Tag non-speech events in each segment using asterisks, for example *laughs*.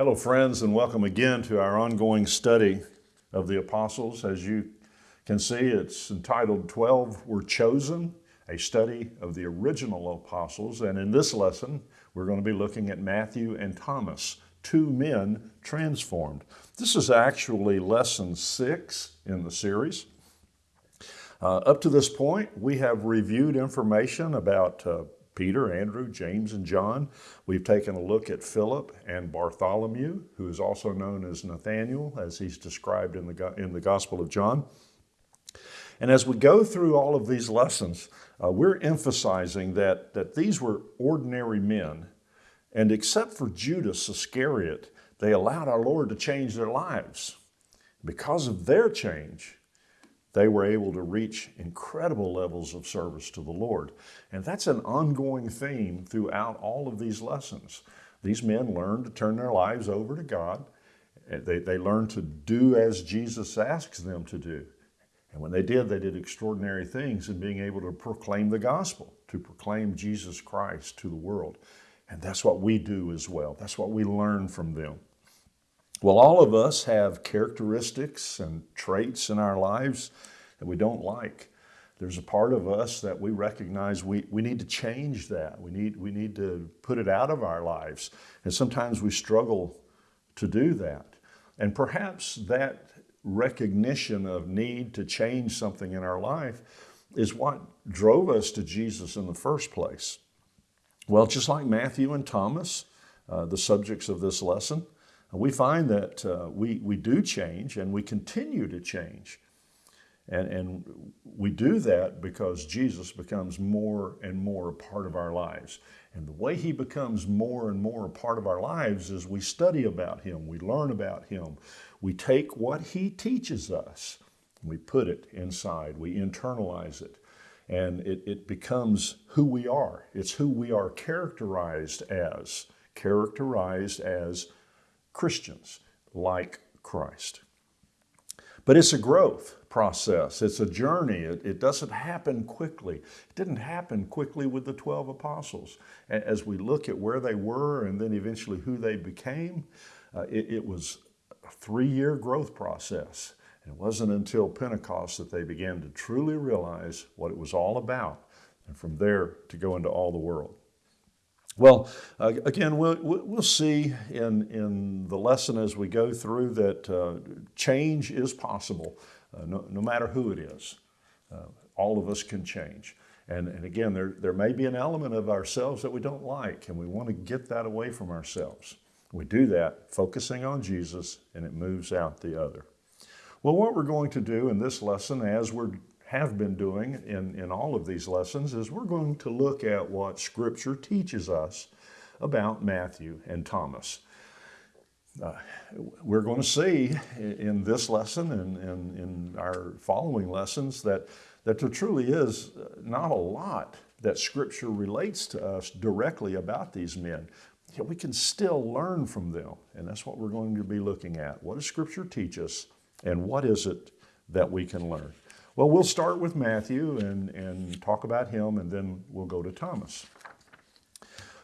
Hello, friends, and welcome again to our ongoing study of the apostles. As you can see, it's entitled 12 Were Chosen, a study of the original apostles. And in this lesson, we're going to be looking at Matthew and Thomas, two men transformed. This is actually lesson six in the series. Uh, up to this point, we have reviewed information about uh, Peter, Andrew, James, and John. We've taken a look at Philip and Bartholomew, who is also known as Nathaniel, as he's described in the, in the Gospel of John. And as we go through all of these lessons, uh, we're emphasizing that, that these were ordinary men, and except for Judas Iscariot, they allowed our Lord to change their lives. Because of their change, they were able to reach incredible levels of service to the Lord. And that's an ongoing theme throughout all of these lessons. These men learned to turn their lives over to God. Uh, they, they learned to do as Jesus asks them to do. And when they did, they did extraordinary things in being able to proclaim the gospel, to proclaim Jesus Christ to the world. And that's what we do as well. That's what we learn from them. Well, all of us have characteristics and traits in our lives that we don't like. There's a part of us that we recognize we, we need to change that. We need, we need to put it out of our lives. And sometimes we struggle to do that. And perhaps that recognition of need to change something in our life is what drove us to Jesus in the first place. Well, just like Matthew and Thomas, uh, the subjects of this lesson, we find that uh, we, we do change and we continue to change. And, and we do that because Jesus becomes more and more a part of our lives. And the way he becomes more and more a part of our lives is we study about him, we learn about him, we take what he teaches us, we put it inside, we internalize it, and it, it becomes who we are. It's who we are characterized as, characterized as Christians like Christ. But it's a growth process. It's a journey. It, it, doesn't happen quickly. It didn't happen quickly with the 12 apostles. As we look at where they were and then eventually who they became, uh, it, it, was a three-year growth process. It wasn't until Pentecost that they began to truly realize what it was all about and from there to go into all the world. Well, uh, again, we'll, we'll see in, in the lesson as we go through that uh, change is possible, uh, no, no, matter who it is. Uh, all of us can change. And, and again, there, there may be an element of ourselves that we don't like, and we want to get that away from ourselves. We do that focusing on Jesus, and it moves out the other. Well, what we're going to do in this lesson, as we're have been doing in, in all of these lessons is we're going to look at what Scripture teaches us about Matthew and Thomas. Uh, we're going to see in this lesson and, and in our following lessons that, that there truly is not a lot that Scripture relates to us directly about these men. Yet we can still learn from them, and that's what we're going to be looking at. What does Scripture teach us, and what is it that we can learn? Well, we'll start with Matthew and, and talk about him, and then we'll go to Thomas.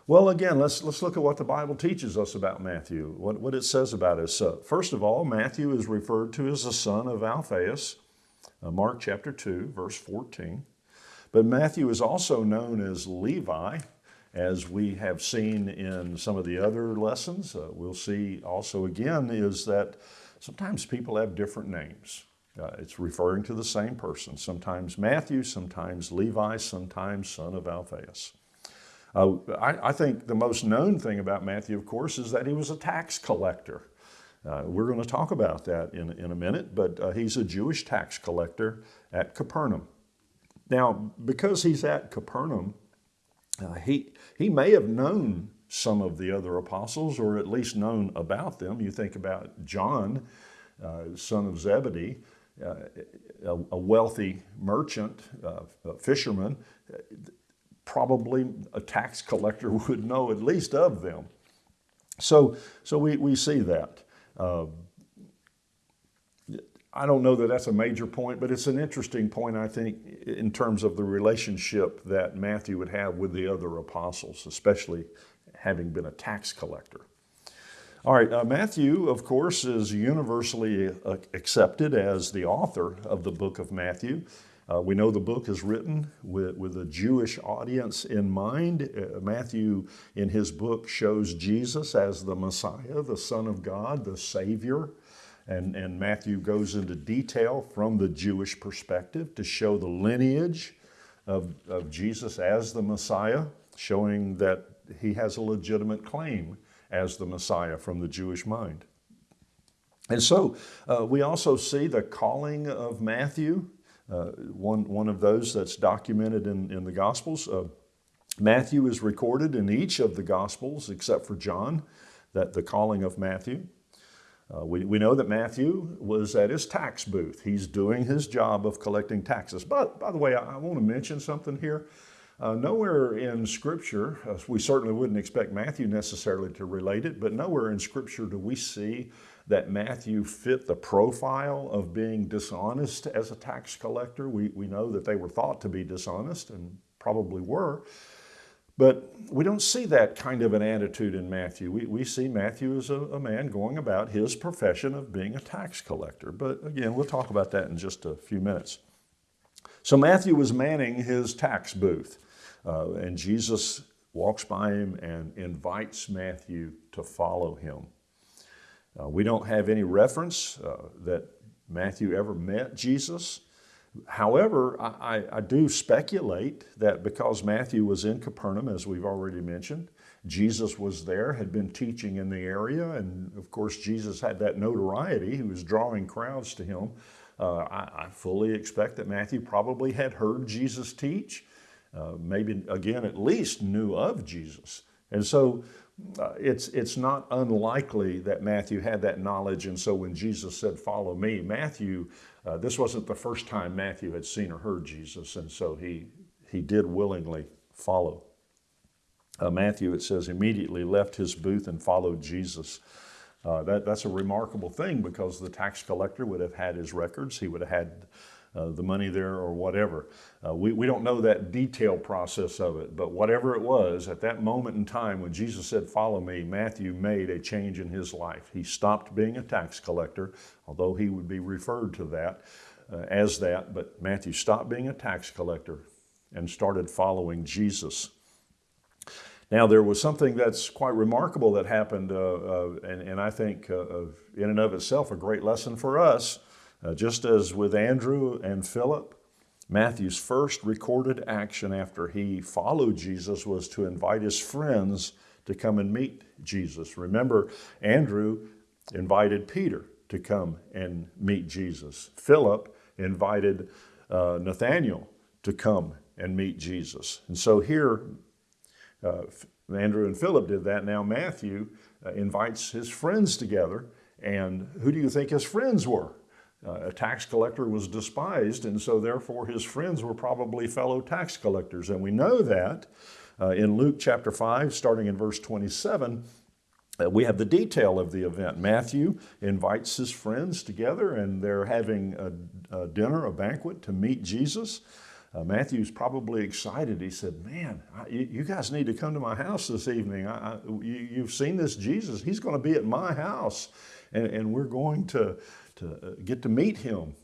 Well, again, let's, let's look at what the Bible teaches us about Matthew, what, what it says about us. Uh, first of all, Matthew is referred to as the son of Alphaeus, uh, Mark chapter 2, verse 14. But Matthew is also known as Levi, as we have seen in some of the other lessons. Uh, we'll see also again is that sometimes people have different names. Uh, it's referring to the same person, sometimes Matthew, sometimes Levi, sometimes son of Alphaeus. Uh, I, I, think the most known thing about Matthew, of course, is that he was a tax collector. Uh, we're going to talk about that in, in a minute, but uh, he's a Jewish tax collector at Capernaum. Now, because he's at Capernaum, uh, he, he may have known some of the other apostles, or at least known about them. You think about John, uh, son of Zebedee, a, a, wealthy merchant, uh, a fisherman, probably a tax collector *laughs* would know at least of them. So, so we, we see that. Uh, I don't know that that's a major point, but it's an interesting point, I think, in terms of the relationship that Matthew would have with the other apostles, especially having been a tax collector. All right, uh, Matthew, of course, is universally uh, accepted as the author of the book of Matthew. Uh, we know the book is written with, with a Jewish audience in mind. Uh, Matthew, in his book, shows Jesus as the Messiah, the Son of God, the Savior. And, and Matthew goes into detail from the Jewish perspective to show the lineage of, of Jesus as the Messiah, showing that he has a legitimate claim as the Messiah from the Jewish mind. And so uh, we also see the calling of Matthew uh, one, one of those that's documented in, in the Gospels. Uh, Matthew is recorded in each of the Gospels except for John, that the calling of Matthew. Uh, we, we know that Matthew was at his tax booth. He's doing his job of collecting taxes. But by the way, I, I want to mention something here. Uh, nowhere in Scripture, uh, we certainly wouldn't expect Matthew necessarily to relate it, but nowhere in Scripture do we see that Matthew fit the profile of being dishonest as a tax collector. We, we know that they were thought to be dishonest and probably were. But we don't see that kind of an attitude in Matthew. We, we see Matthew as a, a, man going about his profession of being a tax collector. But again, we'll talk about that in just a few minutes. So Matthew was manning his tax booth, uh, and Jesus walks by him and invites Matthew to follow him. Uh, we don't have any reference uh, that Matthew ever met Jesus. However, I, I, do speculate that because Matthew was in Capernaum, as we've already mentioned, Jesus was there, had been teaching in the area, and of course, Jesus had that notoriety. He was drawing crowds to him. Uh, I, I, fully expect that Matthew probably had heard Jesus teach, uh, maybe again, at least knew of Jesus. And so uh, it's, it's not unlikely that Matthew had that knowledge. And so when Jesus said, Follow me, Matthew, uh, this wasn't the first time Matthew had seen or heard Jesus. And so he, he did willingly follow. Uh, Matthew, it says, immediately left his booth and followed Jesus. Uh, that, that's a remarkable thing because the tax collector would have had his records. He would have had uh, the money there or whatever. Uh, we, we don't know that detailed process of it, but whatever it was, at that moment in time when Jesus said, Follow me, Matthew made a change in his life. He stopped being a tax collector, although he would be referred to that uh, as that, but Matthew stopped being a tax collector and started following Jesus. Now, there was something that's quite remarkable that happened, uh, uh, and, and, I think uh, in and of itself a great lesson for us. Uh, just as with Andrew and Philip, Matthew's first recorded action after he followed Jesus was to invite his friends to come and meet Jesus. Remember, Andrew invited Peter to come and meet Jesus. Philip invited uh, Nathanael to come and meet Jesus. And so here, uh, Andrew and Philip did that. Now Matthew uh, invites his friends together. And who do you think his friends were? Uh, a tax collector was despised, and so therefore his friends were probably fellow tax collectors. And we know that uh, in Luke chapter 5, starting in verse 27, uh, we have the detail of the event. Matthew invites his friends together, and they're having a, a dinner, a banquet to meet Jesus. Uh, Matthew's probably excited. He said, Man, I, you guys need to come to my house this evening. I, I, you, have seen this Jesus. He's going to be at my house, and, and we're going to to uh, get to meet him.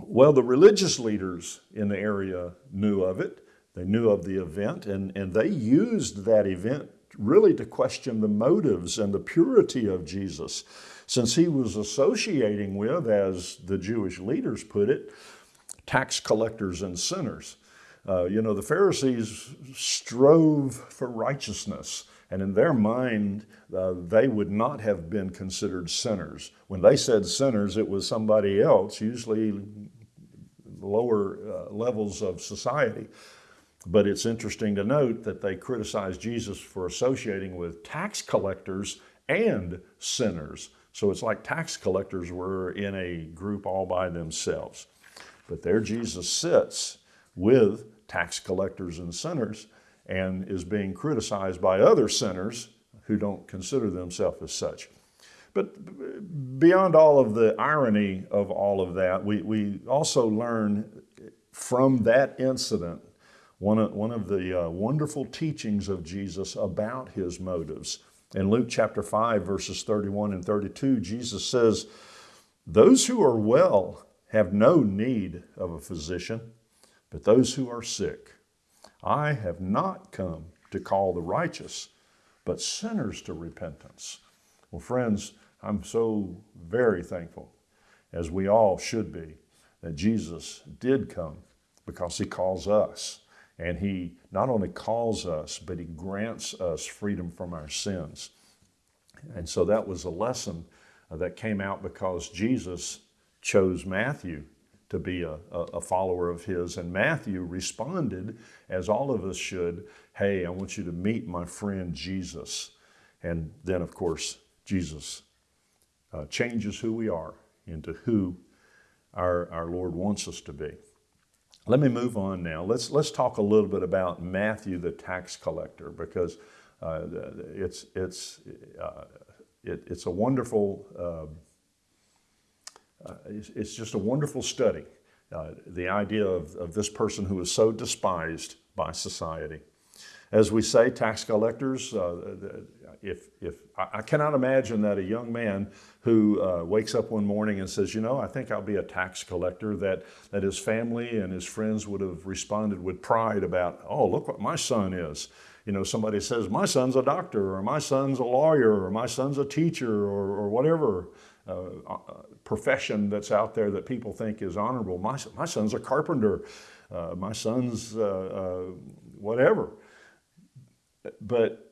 Well, the religious leaders in the area knew of it. They knew of the event, and, and they used that event really to question the motives and the purity of Jesus, since he was associating with, as the Jewish leaders put it, tax collectors and sinners. Uh, you know, the Pharisees strove for righteousness. And in their mind, uh, they would not have been considered sinners. When they said sinners, it was somebody else, usually lower uh, levels of society. But it's interesting to note that they criticized Jesus for associating with tax collectors and sinners. So it's like tax collectors were in a group all by themselves. But there Jesus sits with tax collectors and sinners and is being criticized by other sinners who don't consider themselves as such. But beyond all of the irony of all of that, we, we also learn from that incident one of, one of the uh, wonderful teachings of Jesus about his motives. In Luke chapter 5, verses 31 and 32, Jesus says, Those who are well have no need of a physician, but those who are sick. I have not come to call the righteous, but sinners to repentance. Well, friends, I'm so very thankful, as we all should be, that Jesus did come because he calls us. And he not only calls us, but he grants us freedom from our sins. And so that was a lesson that came out because Jesus chose Matthew to be a, a, follower of his. And Matthew responded, as all of us should, hey, I want you to meet my friend Jesus. And then, of course, Jesus uh, changes who we are into who our, our Lord wants us to be. Let me move on now. Let's, let's talk a little bit about Matthew the tax collector because uh, it's, it's, uh, it, it's a wonderful, uh, it's, it's, just a wonderful study. Uh, the idea of, of this person who is so despised by society. As we say, tax collectors, uh, if, if I cannot imagine that a young man who uh, wakes up one morning and says, you know, I think I'll be a tax collector, that, that his family and his friends would have responded with pride about, oh, look what my son is. You know, somebody says, my son's a doctor, or my son's a lawyer, or my son's a teacher, or, or whatever uh, uh profession that's out there that people think is honorable. My, my son's a carpenter, uh, my son's uh, uh, whatever. But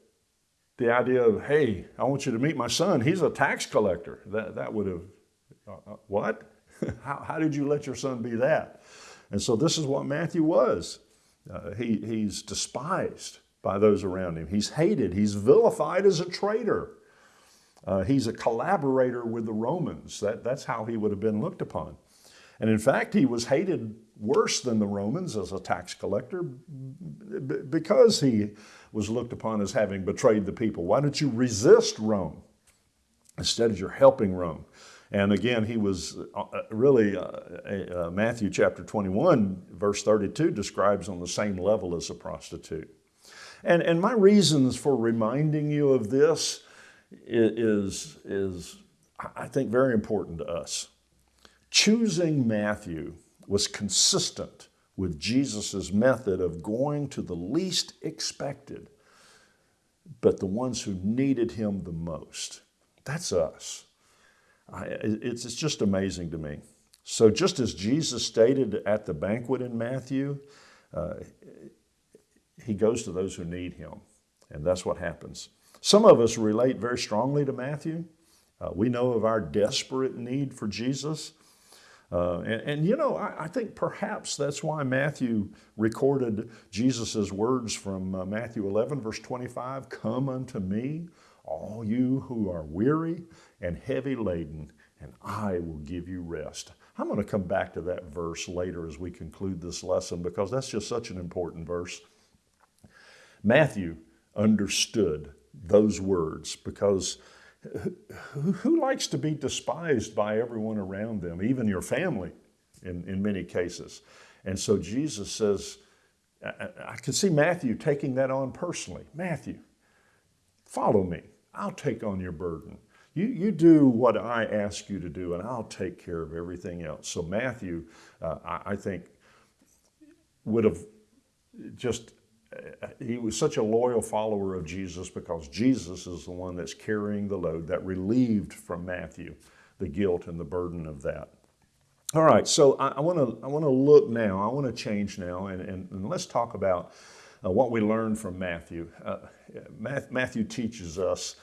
the idea of, hey, I want you to meet my son, he's a tax collector, that, that would have, uh, uh what? *laughs* how, how did you let your son be that? And so this is what Matthew was. Uh, he, he's despised by those around him. He's hated. He's vilified as a traitor. Uh, he's a collaborator with the Romans. That, that's how he would have been looked upon. And in fact, he was hated worse than the Romans as a tax collector because he was looked upon as having betrayed the people. Why don't you resist Rome? Instead, of you're helping Rome. And again, he was uh, uh, really, uh, uh, Matthew chapter 21, verse 32 describes on the same level as a prostitute. And, and my reasons for reminding you of this is, is, I think, very important to us. Choosing Matthew was consistent with Jesus' method of going to the least expected, but the ones who needed him the most. That's us. I, it's, it's just amazing to me. So, just as Jesus stated at the banquet in Matthew, uh, he goes to those who need him, and that's what happens. Some of us relate very strongly to Matthew. Uh, we know of our desperate need for Jesus. Uh, and, and, you know, I, I, think perhaps that's why Matthew recorded Jesus' words from uh, Matthew 11, verse 25 Come unto me, all you who are weary and heavy laden, and I will give you rest. I'm going to come back to that verse later as we conclude this lesson because that's just such an important verse. Matthew understood those words because who likes to be despised by everyone around them, even your family in, in many cases? And so Jesus says, I, I can see Matthew taking that on personally. Matthew, follow me. I'll take on your burden. You, you do what I ask you to do, and I'll take care of everything else. So Matthew, uh, I, I think, would have just he was such a loyal follower of Jesus because Jesus is the one that's carrying the load that relieved from Matthew the guilt and the burden of that. All right, so I want to I want to look now. I want to change now, and, and, and let's talk about uh, what we learned from Matthew. Uh, Matthew teaches us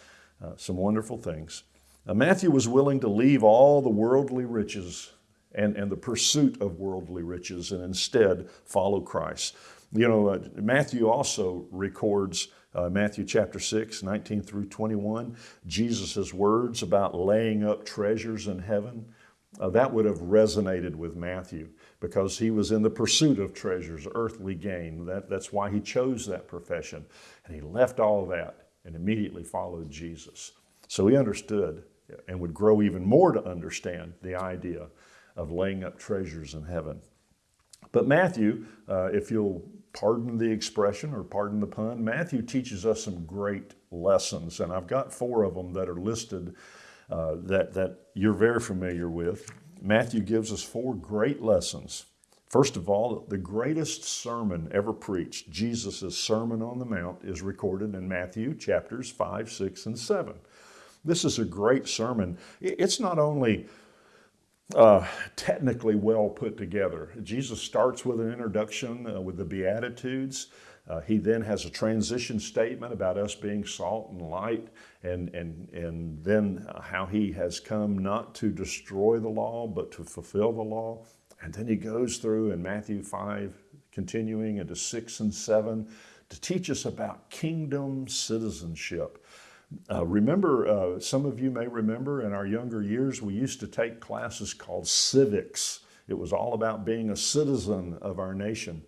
uh, some wonderful things. Uh, Matthew was willing to leave all the worldly riches and, and the pursuit of worldly riches and instead follow Christ. You know, uh, Matthew also records uh, Matthew chapter 6, 19 through 21, Jesus' words about laying up treasures in heaven. Uh, that would have resonated with Matthew because he was in the pursuit of treasures, earthly gain. That, that's why he chose that profession. And he left all that and immediately followed Jesus. So he understood and would grow even more to understand the idea of laying up treasures in heaven. But Matthew, uh, if you'll pardon the expression or pardon the pun, Matthew teaches us some great lessons. And I've got four of them that are listed uh, that, that you're very familiar with. Matthew gives us four great lessons. First of all, the greatest sermon ever preached, Jesus' Sermon on the Mount, is recorded in Matthew chapters 5, 6, and 7. This is a great sermon. It's not only uh, technically well put together. Jesus starts with an introduction uh, with the Beatitudes. Uh, he then has a transition statement about us being salt and light, and, and, and then how he has come not to destroy the law, but to fulfill the law. And then he goes through in Matthew 5, continuing into 6 and 7, to teach us about kingdom citizenship. Uh, remember, uh, some of you may remember in our younger years, we used to take classes called civics. It was all about being a citizen of our nation.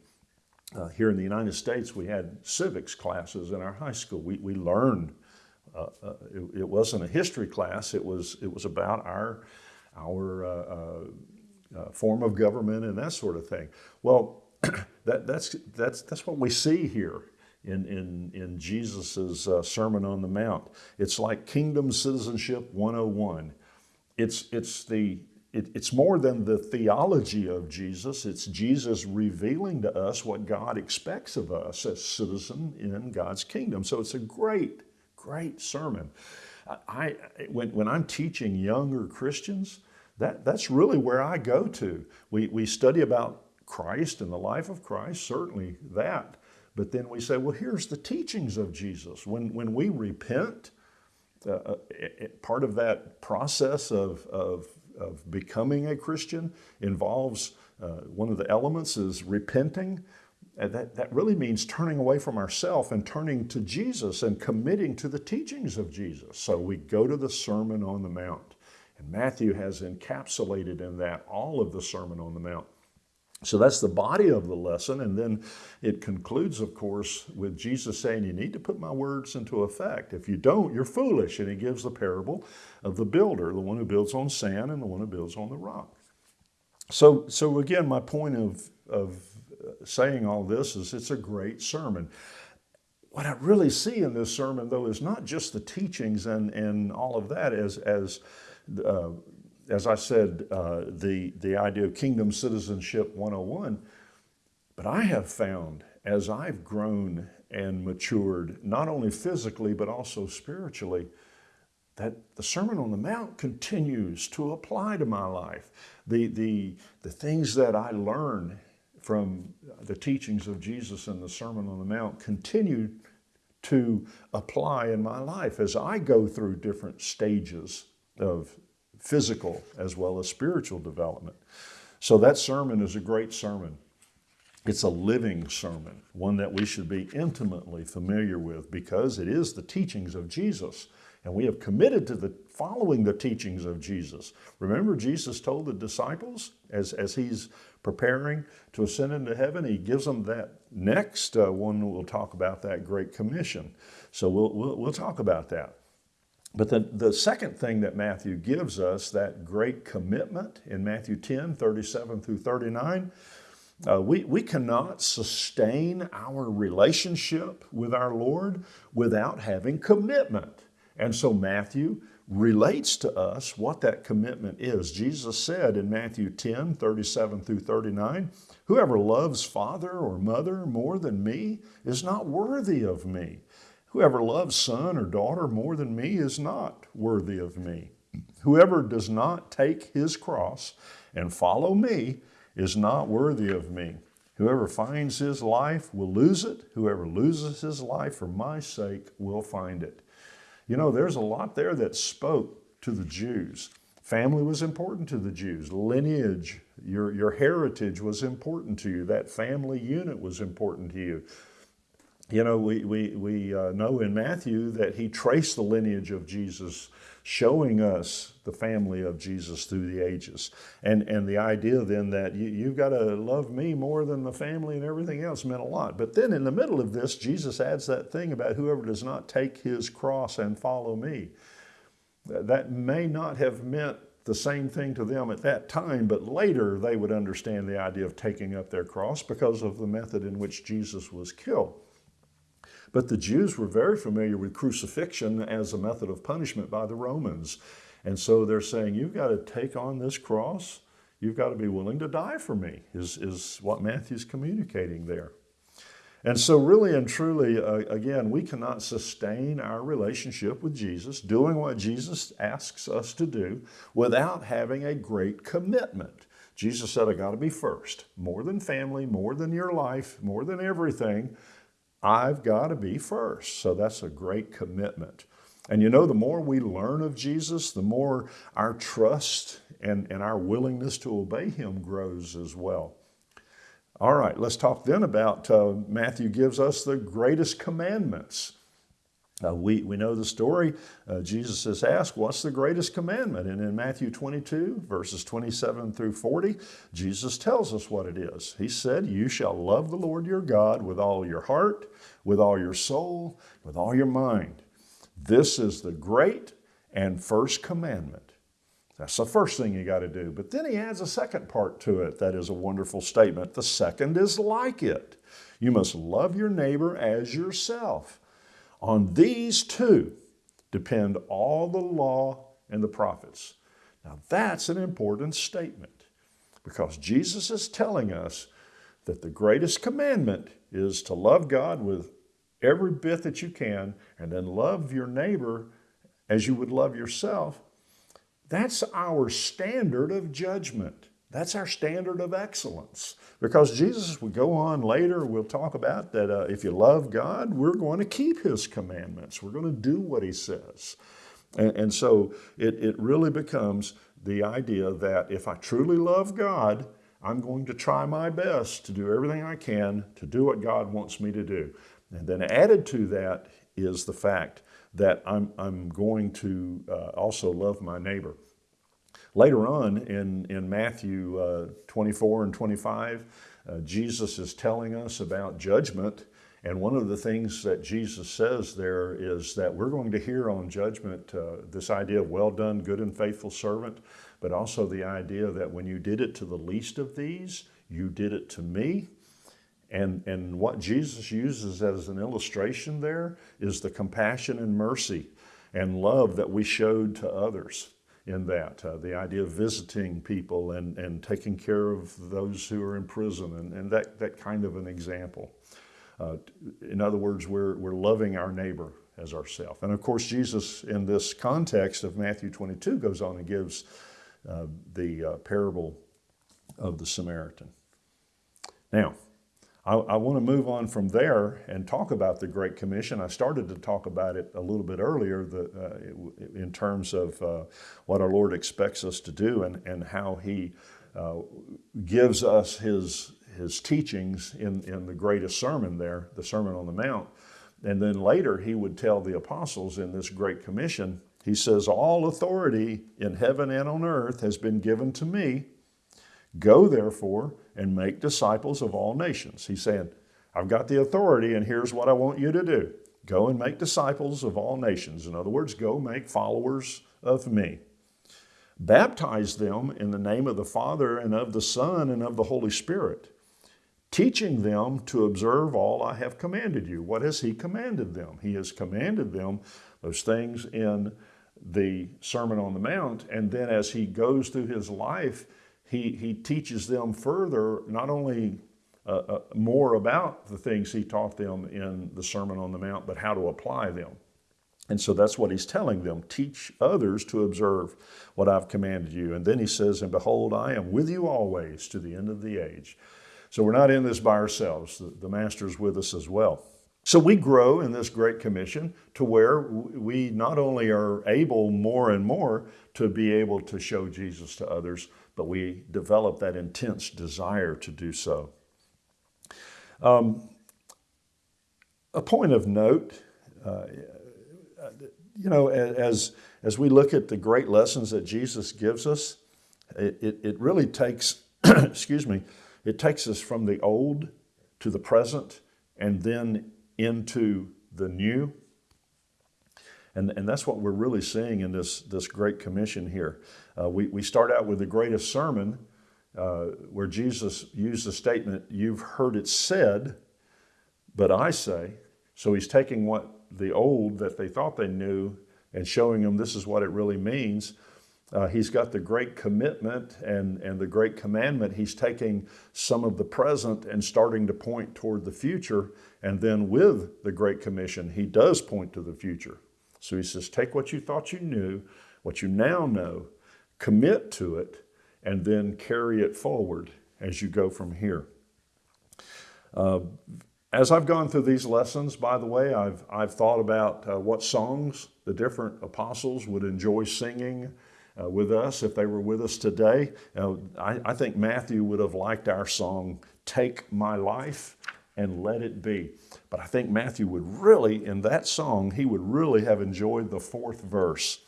Uh, here in the United States, we had civics classes in our high school. We, we learned, uh, uh, it, it, wasn't a history class, it was, it was about our, our uh, form of government and that sort of thing. Well, *clears throat* that, that's, that's, that's what we see here in, in, in Jesus' uh, Sermon on the Mount. It's like Kingdom Citizenship 101. It's, it's the it, it's more than the theology of Jesus. It's Jesus revealing to us what God expects of us as citizen in God's kingdom. So it's a great, great sermon. I, when, when I'm teaching younger Christians, that, that's really where I go to. We, we study about Christ and the life of Christ, certainly that. But then we say, well, here's the teachings of Jesus. When, when we repent, uh, uh part of that process of, of of becoming a Christian involves uh, one of the elements is repenting. And that, that really means turning away from ourself and turning to Jesus and committing to the teachings of Jesus. So we go to the Sermon on the Mount. And Matthew has encapsulated in that all of the Sermon on the Mount. So that's the body of the lesson. And then it concludes, of course, with Jesus saying, You need to put my words into effect. If you don't, you're foolish. And he gives the parable of the builder, the one who builds on sand and the one who builds on the rock. So, so again, my point of, of saying all this is it's a great sermon. What I really see in this sermon, though, is not just the teachings and, and all of that as, as uh, as I said, uh, the, the idea of kingdom citizenship 101. But I have found as I've grown and matured, not only physically, but also spiritually, that the Sermon on the Mount continues to apply to my life. The, the, the things that I learn from the teachings of Jesus and the Sermon on the Mount continue to apply in my life as I go through different stages of physical as well as spiritual development. So that sermon is a great sermon. It's a living sermon, one that we should be intimately familiar with because it is the teachings of Jesus. And we have committed to the following the teachings of Jesus. Remember, Jesus told the disciples as, as he's preparing to ascend into heaven, he gives them that next uh, one. We'll talk about that Great Commission. So we'll, we'll, we'll talk about that. But the, the second thing that Matthew gives us, that great commitment in Matthew 10, 37 through 39, uh, we, we cannot sustain our relationship with our Lord without having commitment. And so Matthew relates to us what that commitment is. Jesus said in Matthew 10, 37 through 39, Whoever loves father or mother more than me is not worthy of me. Whoever loves son or daughter more than me is not worthy of me. Whoever does not take his cross and follow me is not worthy of me. Whoever finds his life will lose it. Whoever loses his life for my sake will find it. You know, there's a lot there that spoke to the Jews. Family was important to the Jews. Lineage, your, your heritage was important to you. That family unit was important to you you know, we, we, we uh, know in Matthew that he traced the lineage of Jesus, showing us the family of Jesus through the ages. And, and the idea then that you, you've got to love me more than the family and everything else meant a lot. But then in the middle of this, Jesus adds that thing about whoever does not take his cross and follow me. That may not have meant the same thing to them at that time, but later they would understand the idea of taking up their cross because of the method in which Jesus was killed. But the Jews were very familiar with crucifixion as a method of punishment by the Romans. And so they're saying, you've got to take on this cross. You've got to be willing to die for me, is, is what Matthew's communicating there. And so, really and truly, uh, again, we cannot sustain our relationship with Jesus, doing what Jesus asks us to do, without having a great commitment. Jesus said, I got to be first, more than family, more than your life, more than everything. I've got to be first. So that's a great commitment. And you know, the more we learn of Jesus, the more our trust and, and our willingness to obey him grows as well. All right, let's talk then about uh, Matthew gives us the greatest commandments. Uh, we, we know the story. Uh, Jesus is asked, What's the greatest commandment? And in Matthew 22, verses 27 through 40, Jesus tells us what it is. He said, You shall love the Lord your God with all your heart, with all your soul, with all your mind. This is the great and first commandment. That's the first thing you got to do. But then he adds a second part to it that is a wonderful statement. The second is like it. You must love your neighbor as yourself. On these two depend all the law and the prophets. Now that's an important statement because Jesus is telling us that the greatest commandment is to love God with every bit that you can and then love your neighbor as you would love yourself that's our standard of judgment. That's our standard of excellence. Because Jesus would go on later, we'll talk about that uh, if you love God, we're going to keep His commandments. We're going to do what He says. And, and so it, it really becomes the idea that if I truly love God, I'm going to try my best to do everything I can to do what God wants me to do. And then added to that is the fact that I'm, I'm going to uh, also love my neighbor. Later on in, in Matthew uh, 24 and 25, uh, Jesus is telling us about judgment. And one of the things that Jesus says there is that we're going to hear on judgment uh, this idea of well done, good and faithful servant, but also the idea that when you did it to the least of these, you did it to me. And, and what Jesus uses as an illustration there is the compassion and mercy and love that we showed to others in that. Uh, the idea of visiting people and, and taking care of those who are in prison and, and that, that kind of an example. Uh, in other words, we're, we're loving our neighbor as ourself. And of course, Jesus, in this context of Matthew 22, goes on and gives uh, the uh, parable of the Samaritan. Now, I, I want to move on from there and talk about the Great Commission. I started to talk about it a little bit earlier the, uh, in terms of uh, what our Lord expects us to do and, and how He uh, gives us His, his teachings in, in the greatest sermon there, the Sermon on the Mount. And then later He would tell the apostles in this Great Commission, He says, All authority in heaven and on earth has been given to me. Go therefore and make disciples of all nations. He's saying, I've got the authority and here's what I want you to do. Go and make disciples of all nations. In other words, go make followers of me. Baptize them in the name of the Father and of the Son and of the Holy Spirit, teaching them to observe all I have commanded you. What has He commanded them? He has commanded them those things in the Sermon on the Mount. And then as He goes through His life, he, he teaches them further, not only uh, uh, more about the things he taught them in the Sermon on the Mount, but how to apply them. And so that's what he's telling them teach others to observe what I've commanded you. And then he says, And behold, I am with you always to the end of the age. So we're not in this by ourselves, the, the Master's with us as well. So we grow in this Great Commission to where we not only are able more and more to be able to show Jesus to others, but we develop that intense desire to do so. Um, a point of note, uh, you know, as, as we look at the great lessons that Jesus gives us, it, it, it really takes, *clears throat* excuse me, it takes us from the old to the present and then into the new. And, and that's what we're really seeing in this, this Great Commission here. Uh, we, we start out with the greatest sermon uh, where Jesus used the statement, You've heard it said, but I say. So he's taking what the old that they thought they knew and showing them this is what it really means. Uh, he's got the great commitment and, and the great commandment. He's taking some of the present and starting to point toward the future. And then with the Great Commission, he does point to the future. So he says, take what you thought you knew, what you now know, commit to it, and then carry it forward as you go from here. Uh, as I've gone through these lessons, by the way, I've, I've thought about uh, what songs the different apostles would enjoy singing uh, with us if they were with us today. Uh, I, I think Matthew would have liked our song, Take My Life and Let It Be. But I think Matthew would really, in that song, he would really have enjoyed the fourth verse.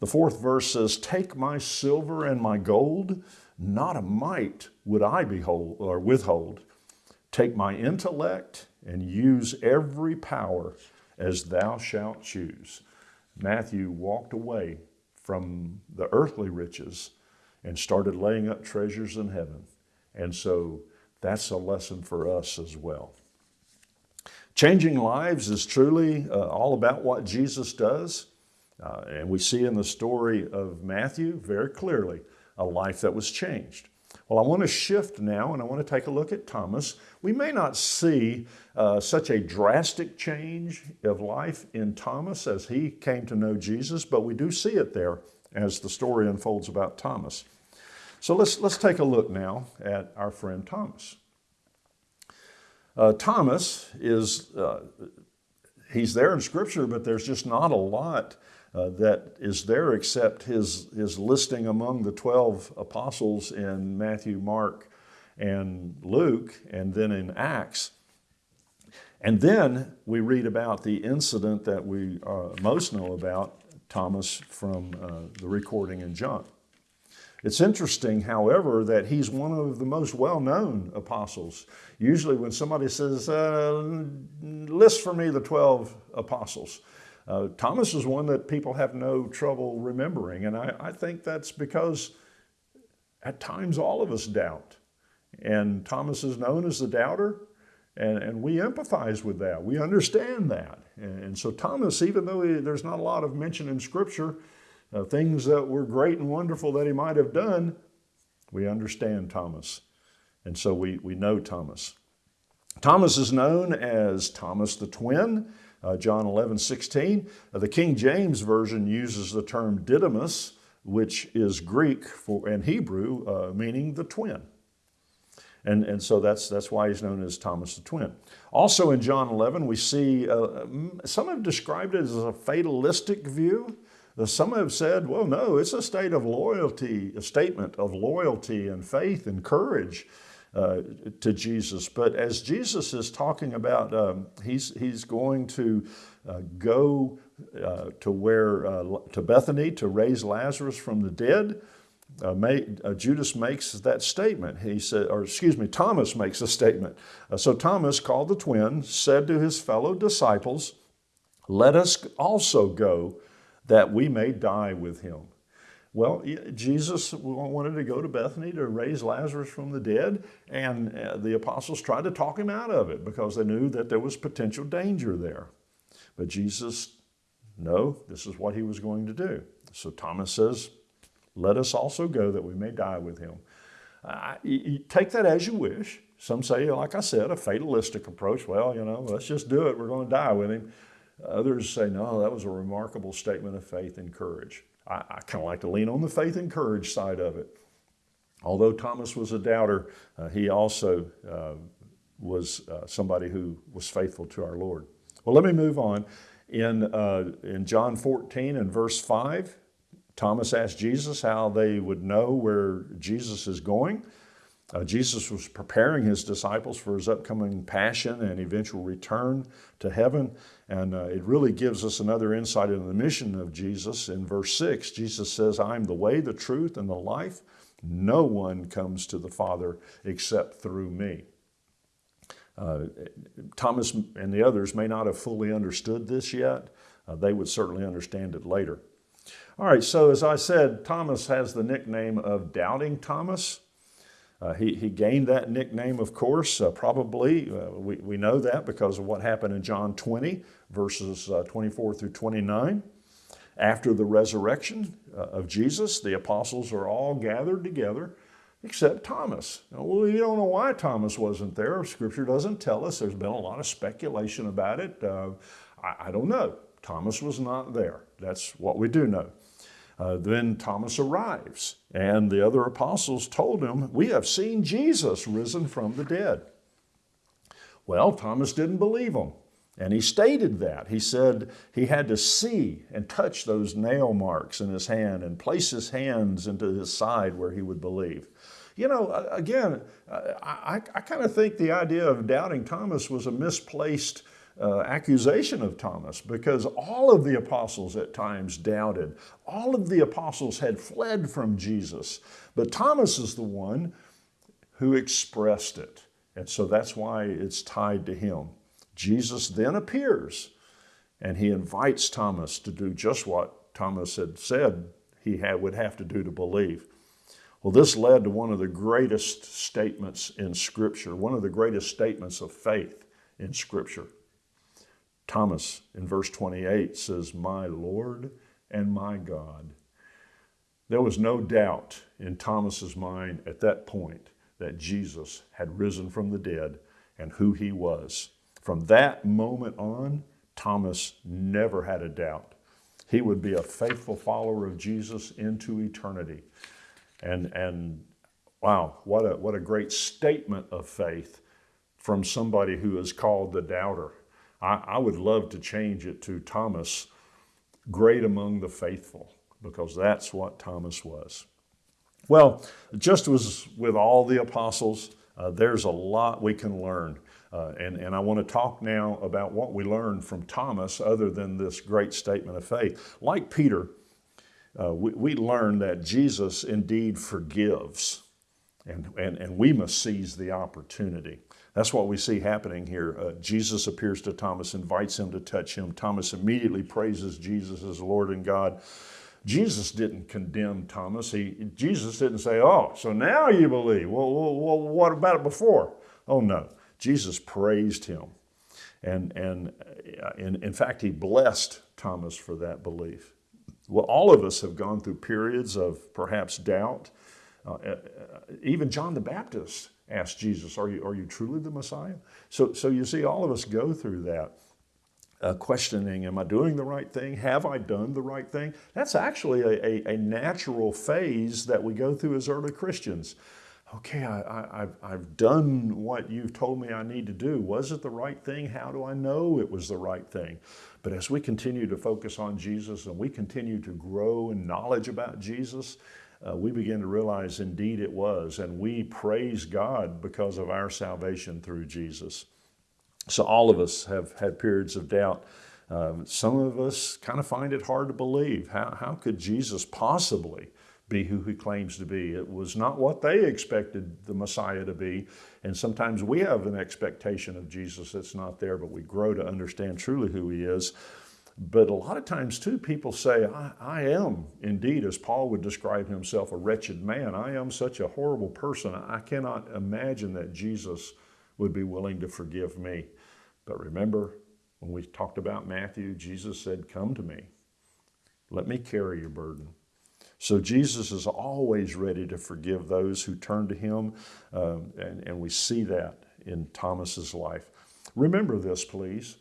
The fourth verse says, Take my silver and my gold, not a mite would I behold or withhold. Take my intellect and use every power as thou shalt choose. Matthew walked away from the earthly riches and started laying up treasures in heaven. And so that's a lesson for us as well. Changing lives is truly uh, all about what Jesus does. Uh, and we see in the story of Matthew very clearly a life that was changed. Well, I want to shift now and I want to take a look at Thomas. We may not see uh, such a drastic change of life in Thomas as he came to know Jesus, but we do see it there as the story unfolds about Thomas. So let's, let's take a look now at our friend Thomas. Uh, Thomas is, uh, he's there in Scripture, but there's just not a lot uh, that is there except his, his listing among the 12 apostles in Matthew, Mark, and Luke, and then in Acts. And then we read about the incident that we uh, most know about, Thomas, from uh, the recording in John. It's interesting, however, that he's one of the most well-known apostles. Usually when somebody says, uh, list for me the 12 apostles, uh, Thomas is one that people have no trouble remembering, and I, I think that's because at times all of us doubt. And Thomas is known as the doubter, and, and we empathize with that. We understand that. And, and so Thomas, even though he, there's not a lot of mention in Scripture, uh, things that were great and wonderful that he might have done, we understand Thomas. And so we, we know Thomas. Thomas is known as Thomas the Twin uh, John 11, 16. Uh, the King James Version uses the term Didymus, which is Greek for, and Hebrew, uh, meaning the twin. And, and so that's, that's why he's known as Thomas the Twin. Also in John 11, we see, uh, some have described it as a fatalistic view. Uh, some have said, well, no, it's a state of loyalty, a statement of loyalty and faith and courage uh, to Jesus. But as Jesus is talking about, um, he's, he's going to uh, go uh, to where, uh, to Bethany to raise Lazarus from the dead. Uh, Judas makes that statement. He said, or excuse me, Thomas makes a statement. so Thomas, called the twin, said to his fellow disciples, let us also go that we may die with him. Well, Jesus wanted to go to Bethany to raise Lazarus from the dead, and uh, the apostles tried to talk him out of it because they knew that there was potential danger there. But Jesus, no, this is what he was going to do. So Thomas says, let us also go that we may die with him. Uh, take that as you wish. Some say, like I said, a fatalistic approach. Well, you know, let's just do it. We're going to die with him. Others say, no, that was a remarkable statement of faith and courage. I, I kind of like to lean on the faith and courage side of it. Although Thomas was a doubter, uh, he also uh, was uh, somebody who was faithful to our Lord. Well, let me move on. In, uh, in John 14 and verse 5, Thomas asked Jesus how they would know where Jesus is going. Uh, Jesus was preparing his disciples for his upcoming passion and eventual return to heaven. And uh, it really gives us another insight into the mission of Jesus. In verse 6, Jesus says, I am the way, the truth, and the life. No one comes to the Father except through me. Uh, Thomas and the others may not have fully understood this yet. Uh, they would certainly understand it later. All right, so as I said, Thomas has the nickname of Doubting Thomas. Uh, he, he gained that nickname, of course, uh, probably. Uh, we, we know that because of what happened in John 20, verses uh, 24 through 29. After the resurrection uh, of Jesus, the apostles are all gathered together except Thomas. Now, well, we don't know why Thomas wasn't there. Scripture doesn't tell us. There's been a lot of speculation about it. Uh, I, I, don't know. Thomas was not there. That's what we do know. Uh, then Thomas arrives, and the other apostles told him, We have seen Jesus risen from the dead. Well, Thomas didn't believe them. And he stated that. He said he had to see and touch those nail marks in his hand and place his hands into his side where he would believe. You know, again, I, I kind of think the idea of doubting Thomas was a misplaced uh, accusation of Thomas because all of the apostles at times doubted. All of the apostles had fled from Jesus. But Thomas is the one who expressed it. And so that's why it's tied to him. Jesus then appears and he invites Thomas to do just what Thomas had said he had, would have to do to believe. Well, this led to one of the greatest statements in Scripture, one of the greatest statements of faith in Scripture. Thomas in verse 28 says, My Lord and my God. There was no doubt in Thomas's mind at that point that Jesus had risen from the dead and who he was. From that moment on, Thomas never had a doubt. He would be a faithful follower of Jesus into eternity. And, and wow, what a, what a great statement of faith from somebody who is called the doubter. I, I would love to change it to Thomas, great among the faithful, because that's what Thomas was. Well, just as with all the apostles, uh, there's a lot we can learn uh, and, and I want to talk now about what we learned from Thomas other than this great statement of faith. Like Peter, uh, we, we learn that Jesus indeed forgives, and, and, and we must seize the opportunity. That's what we see happening here. Uh, Jesus appears to Thomas, invites him to touch him. Thomas immediately praises Jesus as Lord and God. Jesus didn't condemn Thomas. He, Jesus didn't say, Oh, so now you believe. Well, well, what about it before? Oh, no. Jesus praised him. And, and uh, in, in fact, he blessed Thomas for that belief. Well, all of us have gone through periods of perhaps doubt. Uh, uh, even John the Baptist asked Jesus, are you, are you truly the Messiah? So, so you see, all of us go through that. Uh, questioning, am I doing the right thing? Have I done the right thing? That's actually a, a, a natural phase that we go through as early Christians okay, I, have I've done what you've told me I need to do. Was it the right thing? How do I know it was the right thing? But as we continue to focus on Jesus and we continue to grow in knowledge about Jesus, uh, we begin to realize indeed it was. And we praise God because of our salvation through Jesus. So all of us have had periods of doubt. Um, some of us kind of find it hard to believe. How, how could Jesus possibly be who he claims to be. It was not what they expected the Messiah to be. And sometimes we have an expectation of Jesus that's not there, but we grow to understand truly who he is. But a lot of times, too, people say, I, I, am indeed, as Paul would describe himself, a wretched man. I am such a horrible person. I cannot imagine that Jesus would be willing to forgive me. But remember, when we talked about Matthew, Jesus said, Come to me. Let me carry your burden. So Jesus is always ready to forgive those who turn to him, um, and, and we see that in Thomas's life. Remember this, please.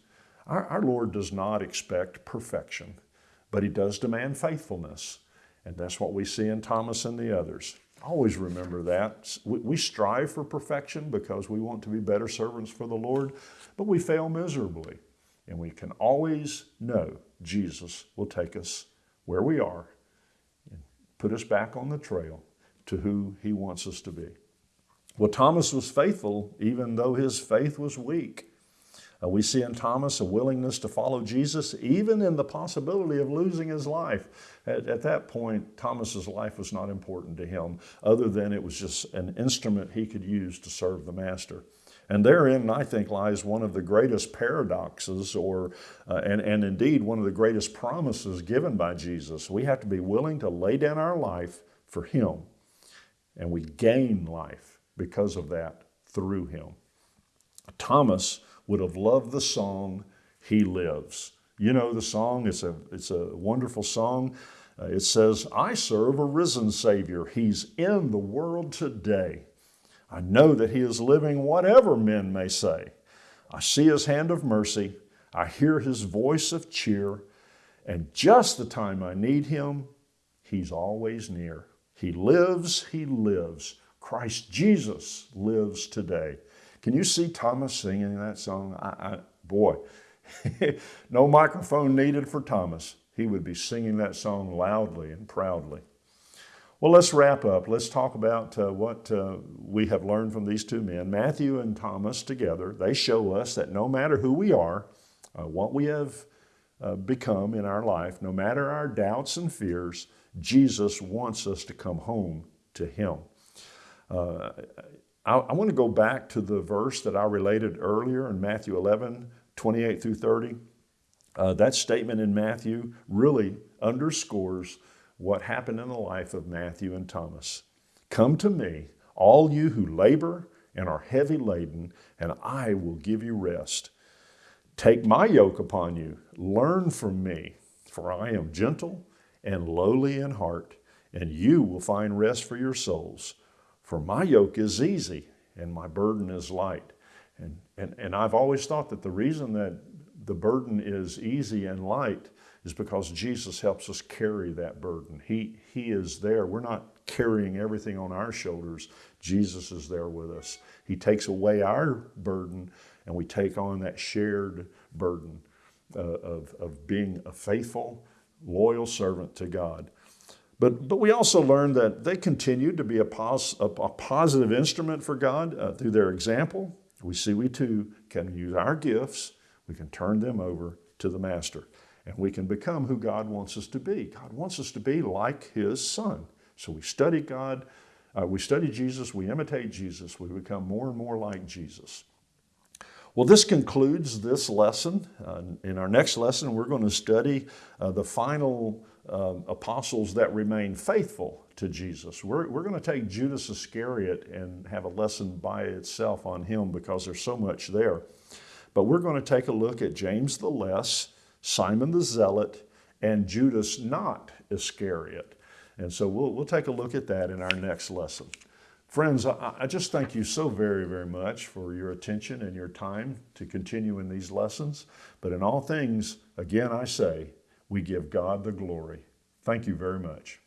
Our, our Lord does not expect perfection, but he does demand faithfulness. And that's what we see in Thomas and the others. Always remember that. We, we strive for perfection because we want to be better servants for the Lord, but we fail miserably. And we can always know Jesus will take us where we are and put us back on the trail to who he wants us to be. Well, Thomas was faithful even though his faith was weak. Uh, we see in Thomas a willingness to follow Jesus, even in the possibility of losing his life. At, at, that point, Thomas's life was not important to him, other than it was just an instrument he could use to serve the Master. And therein, I think, lies one of the greatest paradoxes, or uh, and, and indeed one of the greatest promises given by Jesus. We have to be willing to lay down our life for Him, and we gain life because of that through him. Thomas would have loved the song, He Lives. You know the song, it's a, it's a wonderful song. Uh, it says, I serve a risen Savior. He's in the world today. I know that He is living whatever men may say. I see His hand of mercy. I hear His voice of cheer. And just the time I need Him, He's always near. He lives, He lives. Christ Jesus lives today. Can you see Thomas singing that song? I, I, boy, *laughs* no microphone needed for Thomas. He would be singing that song loudly and proudly. Well, let's wrap up. Let's talk about uh, what uh, we have learned from these two men. Matthew and Thomas together, they show us that no matter who we are, uh, what we have uh, become in our life, no matter our doubts and fears, Jesus wants us to come home to Him. I, I want to go back to the verse that I related earlier in Matthew 11, 28 through 30. Uh, that statement in Matthew really underscores what happened in the life of Matthew and Thomas. Come to me, all you who labor and are heavy laden, and I will give you rest. Take my yoke upon you, learn from me, for I am gentle and lowly in heart, and you will find rest for your souls. For my yoke is easy and my burden is light. And, and, and I've always thought that the reason that the burden is easy and light is because Jesus helps us carry that burden. He, he is there. We're not carrying everything on our shoulders. Jesus is there with us. He takes away our burden and we take on that shared burden uh, of, of being a faithful, loyal servant to God. But, but we also learned that they continued to be a, pos, a, a positive instrument for God uh, through their example. We see we too can use our gifts, we can turn them over to the Master, and we can become who God wants us to be. God wants us to be like His Son. So we study God, uh, we study Jesus, we imitate Jesus, we become more and more like Jesus. Well, this concludes this lesson. Uh, in our next lesson, we're going to study uh, the final uh, apostles that remain faithful to Jesus. We're, we're going to take Judas Iscariot and have a lesson by itself on him because there's so much there. But we're going to take a look at James the Less, Simon the Zealot, and Judas not Iscariot. And so we'll, we'll take a look at that in our next lesson. Friends, I, I, just thank you so very, very much for your attention and your time to continue in these lessons. But in all things, again, I say, we give God the glory. Thank you very much.